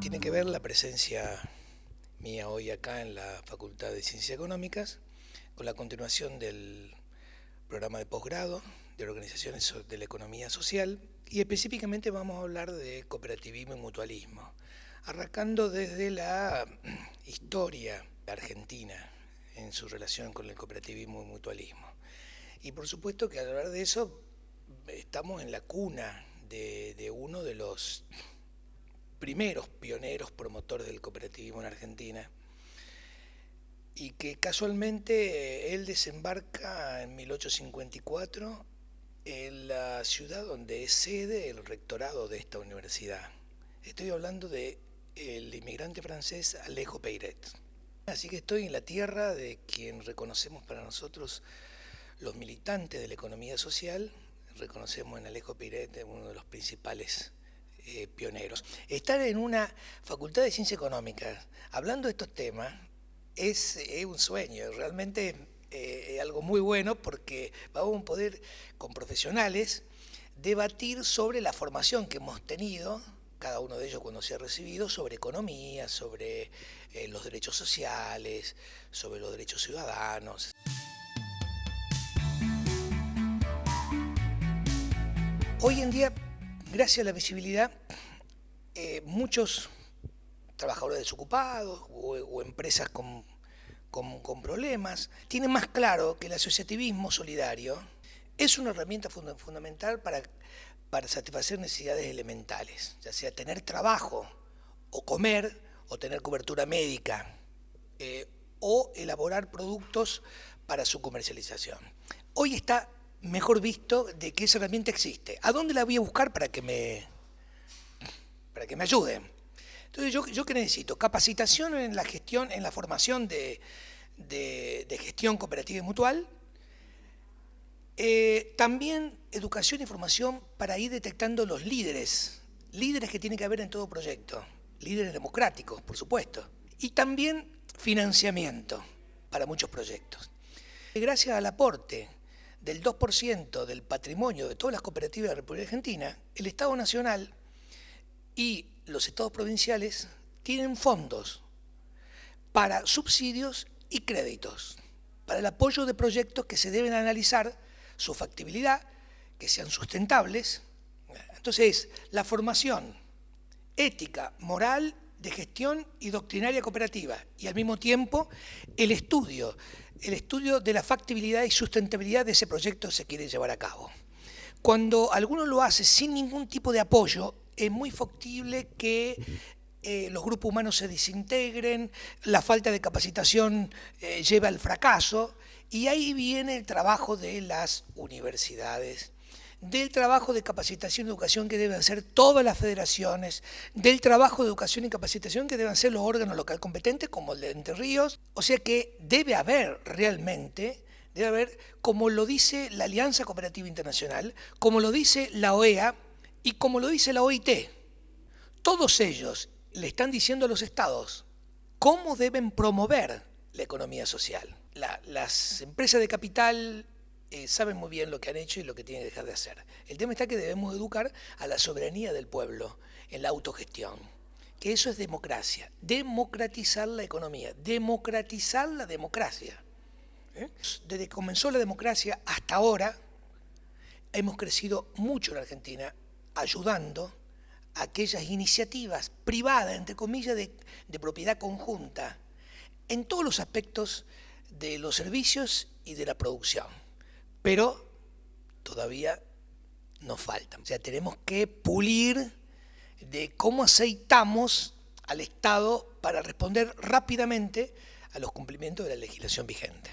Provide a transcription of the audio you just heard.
tiene que ver la presencia mía hoy acá en la Facultad de Ciencias Económicas con la continuación del programa de posgrado de organizaciones de la economía social y específicamente vamos a hablar de cooperativismo y mutualismo, arrancando desde la historia argentina en su relación con el cooperativismo y mutualismo. Y por supuesto que al hablar de eso estamos en la cuna de, primeros pioneros promotores del cooperativismo en Argentina y que casualmente eh, él desembarca en 1854 en la ciudad donde es sede el rectorado de esta universidad. Estoy hablando de el inmigrante francés Alejo Peiret. Así que estoy en la tierra de quien reconocemos para nosotros los militantes de la economía social, reconocemos en Alejo Peiret uno de los principales eh, pioneros. Estar en una facultad de ciencias económicas hablando de estos temas es, un sueño, realmente eh, algo muy bueno porque vamos a poder con profesionales debatir sobre la formación que hemos tenido, cada uno de ellos cuando se ha recibido, sobre economía, sobre eh, los derechos sociales, sobre los derechos ciudadanos. Hoy en día gracias a la visibilidad, eh, muchos trabajadores desocupados o, empresas con, problemas tienen más claro que el asociativismo solidario es una herramienta fundamental para, satisfacer necesidades elementales, ya sea tener trabajo o comer o tener cobertura médica eh, o elaborar productos para su comercialización. Hoy está mejor visto de que esa herramienta existe. ¿A dónde la voy a buscar para que me, para que me ayuden? Entonces, ¿yo, ¿yo qué necesito? Capacitación en la gestión, en la formación de, gestión cooperativa y mutual. Eh, también educación y formación para ir detectando los líderes, líderes que tiene que haber en todo proyecto, líderes democráticos, por supuesto. Y también financiamiento para muchos proyectos. Gracias al aporte del 2% del patrimonio de todas las cooperativas de la República Argentina, el Estado Nacional y los estados provinciales tienen fondos para subsidios y créditos, para el apoyo de proyectos que se deben analizar su factibilidad, que sean sustentables. Entonces, la formación ética, moral, de gestión y doctrinaria cooperativa, y al mismo tiempo el estudio el estudio de la factibilidad y sustentabilidad de ese proyecto se quiere llevar a cabo. Cuando alguno lo hace sin ningún tipo de apoyo, es muy factible que eh, los grupos humanos se desintegren, la falta de capacitación eh, lleva al fracaso, y ahí viene el trabajo de las universidades, del trabajo de capacitación y educación que deben hacer todas las federaciones, del trabajo de educación y capacitación que deben hacer los órganos local competentes como el de Entre Ríos. O sea que debe haber realmente, debe haber, como lo dice la Alianza Cooperativa Internacional, como lo dice la OEA y como lo dice la OIT. Todos ellos le están diciendo a los estados cómo deben promover la economía social. las empresas de capital eh, saben muy bien lo que han hecho y lo que tienen que dejar de hacer. El tema está que debemos educar a la soberanía del pueblo en la autogestión, que eso es democracia, democratizar la economía, democratizar la democracia. ¿eh? Desde que comenzó la democracia hasta ahora, hemos crecido mucho en Argentina ayudando a aquellas iniciativas privadas, entre comillas, de, de propiedad conjunta, en todos los aspectos de los servicios y de la producción pero todavía nos falta. O sea, tenemos que pulir de cómo aceitamos al Estado para responder rápidamente a los cumplimientos de la legislación vigente.